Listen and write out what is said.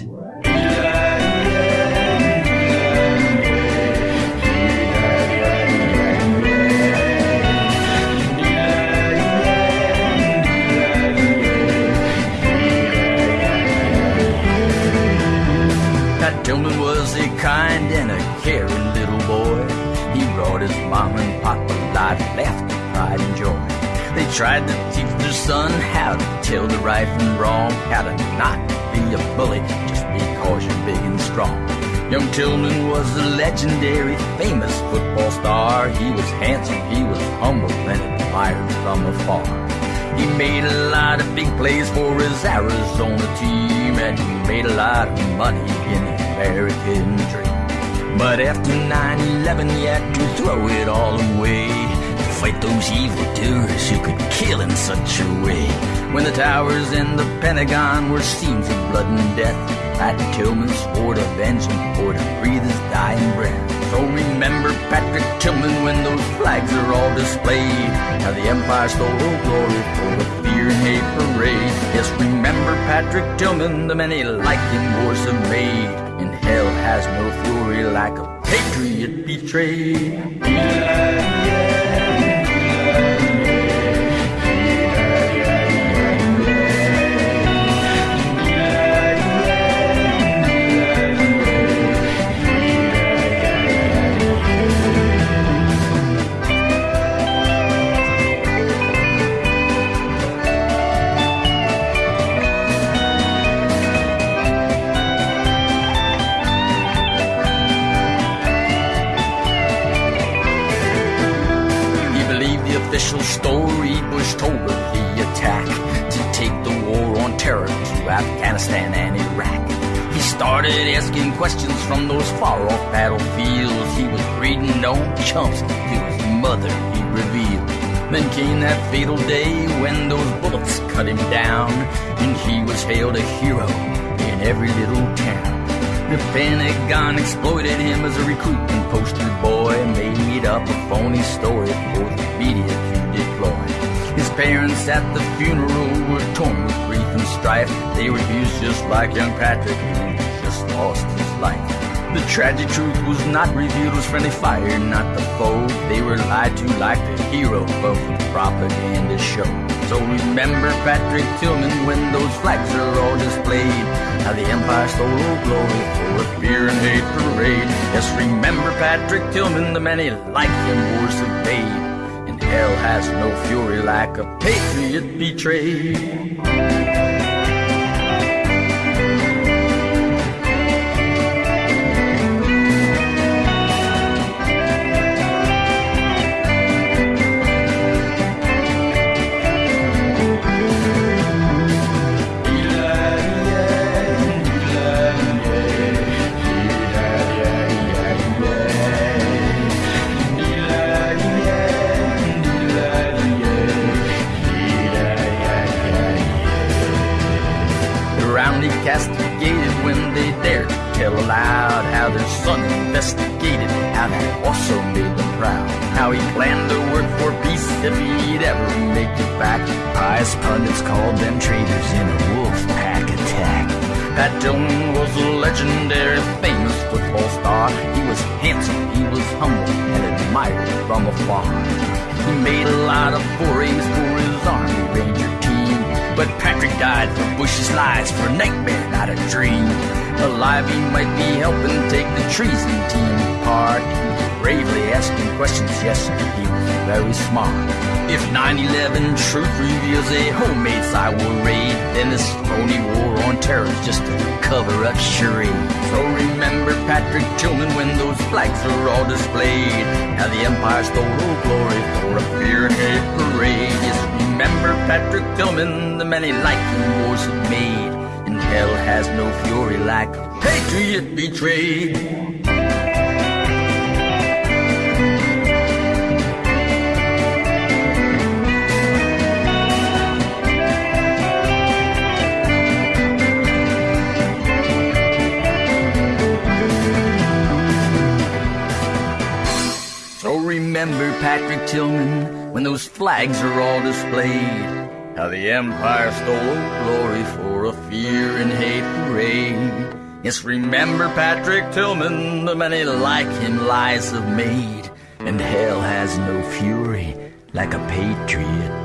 Pat Tillman was a kind and a caring little boy. He brought his mom and pop a lot of laughter, pride, and joy. They tried to teach their son how to tell the right from wrong, how to not be a bully because you're big and strong. Young Tillman was a legendary, famous football star. He was handsome, he was humble, and admired from afar. He made a lot of big plays for his Arizona team, and he made a lot of money in the American dream. But after 9-11, he had to throw it all away to fight those evil evildoers who could kill in such a way. When the towers and the Pentagon were scenes of blood and death, Pat Tillman swore to him or to breathe his dying breath. So remember Patrick Tillman when those flags are all displayed. How the Empire stole glory for the fear and hate parade. Yes, remember Patrick Tillman, the many like him wars have made. And hell has no fury like a patriot betrayed. Official story Bush told of the attack to take the war on terror to Afghanistan and Iraq. He started asking questions from those far off battlefields. He was reading no chumps to his mother, he revealed. Then came that fatal day when those bullets cut him down, and he was hailed a hero in every little town. The Pentagon exploited him as a recruitment poster boy, made up a phony story for the media. His parents at the funeral were torn with grief and strife. They refused just like young Patrick, who just lost his life. The tragic truth was not revealed, was friendly fire, not the foe. They were lied to like the hero of the propaganda show. So remember Patrick Tillman when those flags are all displayed. How the Empire stole glory for a fear and hate parade. Yes, remember Patrick Tillman, the many like him have. And hell has no fury like a patriot betrayed. Investigated, that also made them proud. How he planned to work for peace if he'd ever make it back. Pious pundits called them traitors in a wolf pack attack. Pat Tillman was a legendary, famous football star. He was handsome, he was humble, and admired from afar. He made a lot of forays for his Army Ranger team. But Patrick died for Bush's lies, for a nightmare, not a dream. Alive, he might be helping take the treason team apart. He bravely asking questions, yes, he was very smart. If 9-11 truth reveals a homemade cyber raid, then this phony war on terror is just a cover-up charade. So remember Patrick Tillman when those flags are all displayed. How the Empire stole our glory for a fear and hate parade. Yes, remember Patrick Tillman, the many like wars have made. Hell has no fury like a patriot betrayed. So remember Patrick Tillman when those flags are all displayed. The Empire stole glory for a fear and hate parade. Yes, remember Patrick Tillman, the many like him lies have made, and hell has no fury like a patriot